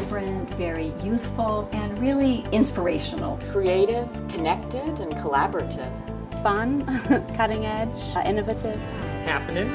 vibrant, very youthful, and really inspirational. Creative, connected, and collaborative. Fun, cutting edge, uh, innovative. Happening.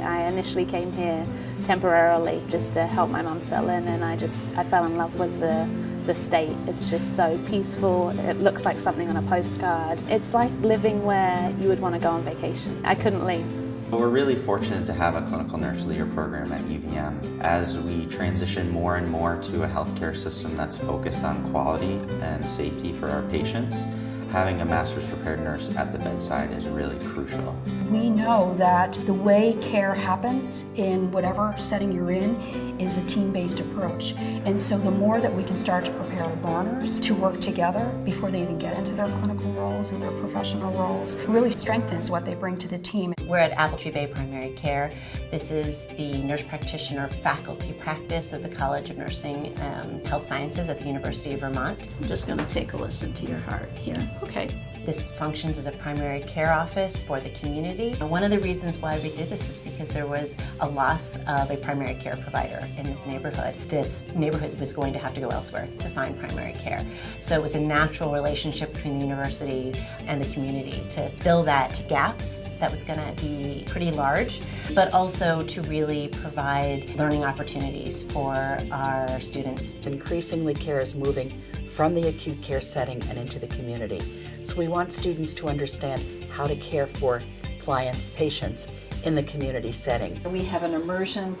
I initially came here temporarily just to help my mum settle in and I just I fell in love with the the state. It's just so peaceful. It looks like something on a postcard. It's like living where you would want to go on vacation. I couldn't leave. We're really fortunate to have a clinical nurse leader program at UVM as we transition more and more to a healthcare system that's focused on quality and safety for our patients. Having a master's prepared nurse at the bedside is really crucial. We know that the way care happens in whatever setting you're in is a team-based approach. And so the more that we can start to prepare learners to work together before they even get into their clinical roles and their professional roles, really strengthens what they bring to the team. We're at Apple Tree Bay Primary Care. This is the nurse practitioner faculty practice of the College of Nursing um, Health Sciences at the University of Vermont. I'm just going to take a listen to your heart here. Okay. This functions as a primary care office for the community. One of the reasons why we did this was because there was a loss of a primary care provider in this neighborhood. This neighborhood was going to have to go elsewhere to find primary care. So it was a natural relationship between the university and the community to fill that gap that was going to be pretty large, but also to really provide learning opportunities for our students. Increasingly care is moving from the acute care setting and into the community. So we want students to understand how to care for clients, patients in the community setting. We have an immersion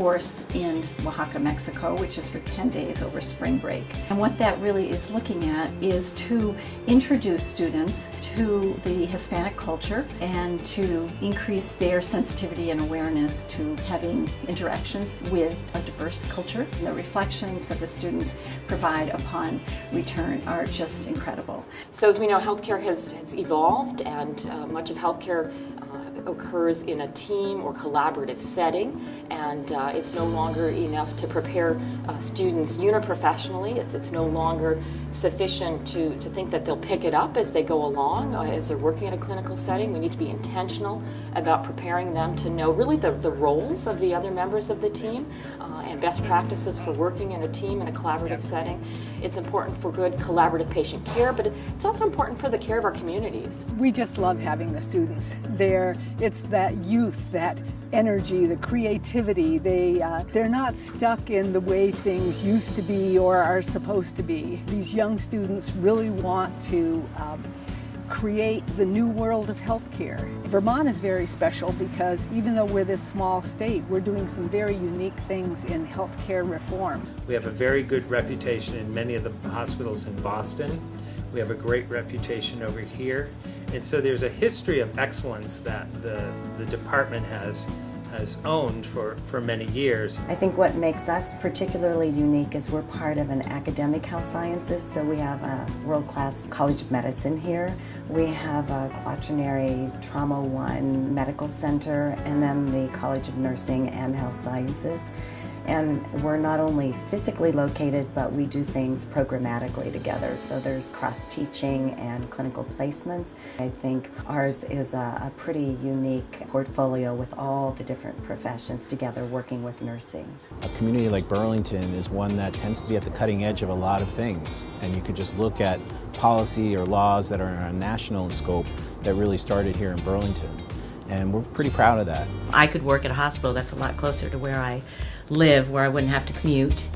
course in Oaxaca, Mexico, which is for 10 days over spring break. And what that really is looking at is to introduce students to the Hispanic culture and to increase their sensitivity and awareness to having interactions with a diverse culture. And the reflections that the students provide upon return are just incredible. So as we know, healthcare has, has evolved and uh, much of healthcare occurs in a team or collaborative setting and uh, it's no longer enough to prepare uh, students uniprofessionally. It's, it's no longer sufficient to, to think that they'll pick it up as they go along, uh, as they're working in a clinical setting. We need to be intentional about preparing them to know really the, the roles of the other members of the team uh, and best practices for working in a team in a collaborative setting. It's important for good collaborative patient care, but it's also important for the care of our communities. We just love having the students there. It's that youth, that energy, the creativity. They, uh, they're not stuck in the way things used to be or are supposed to be. These young students really want to um, create the new world of healthcare. Vermont is very special because even though we're this small state, we're doing some very unique things in healthcare reform. We have a very good reputation in many of the hospitals in Boston. We have a great reputation over here. And so there's a history of excellence that the, the department has has owned for, for many years. I think what makes us particularly unique is we're part of an academic health sciences, so we have a world-class College of Medicine here. We have a quaternary Trauma One Medical Center, and then the College of Nursing and Health Sciences. And we're not only physically located, but we do things programmatically together. So there's cross-teaching and clinical placements. I think ours is a, a, pretty unique portfolio with all the different professions together working with nursing. A community like Burlington is one that tends to be at the cutting edge of a lot of things. And you could just look at policy or laws that are on a national scope that really started here in Burlington. And we're pretty proud of that. I could work at a hospital that's a lot closer to where I live where I wouldn't have to commute.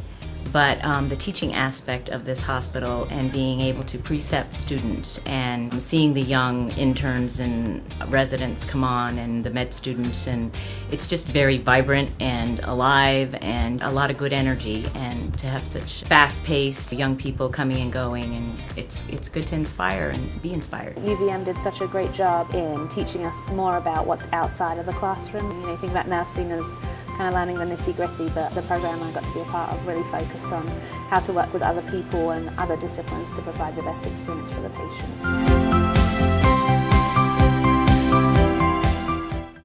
But um, the teaching aspect of this hospital and being able to precept students and seeing the young interns and residents come on and the med students and it's just very vibrant and alive and a lot of good energy and to have such fast-paced young people coming and going and it's it's good to inspire and be inspired. UVM did such a great job in teaching us more about what's outside of the classroom. You know, think about nursing as kind of learning the nitty gritty, but the program I got to be a part of really focused on how to work with other people and other disciplines to provide the best experience for the patient.